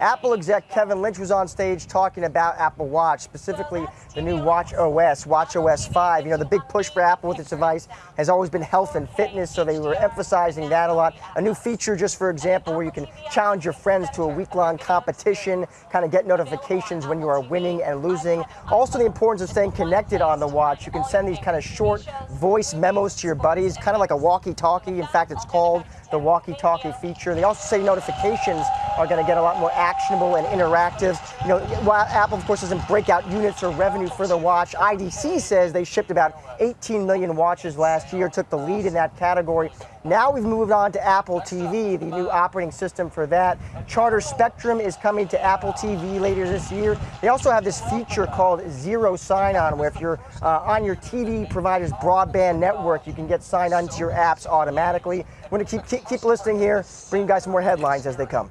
Apple exec Kevin Lynch was on stage talking about Apple Watch, specifically the new Watch OS, Watch OS 5. You know, the big push for Apple with its device has always been health and fitness, so they were emphasizing that a lot. A new feature, just for example, where you can challenge your friends to a week-long competition, kind of get notifications when you are winning and losing. Also, the importance of staying connected on the watch. You can send these kind of short voice memos to your buddies, kind of like a walkie-talkie. In fact, it's called the walkie-talkie feature. They also say notifications are going to get a lot more actionable and interactive. You know, while Apple, of course, doesn't break out units or revenue for the watch, IDC says they shipped about 18 million watches last year, took the lead in that category. Now we've moved on to Apple TV, the new operating system for that. Charter Spectrum is coming to Apple TV later this year. They also have this feature called Zero Sign-On, where if you're uh, on your TV provider's broadband network, you can get signed on to your apps automatically. We're going to keep, keep, keep listening here, bring you guys some more headlines as they come.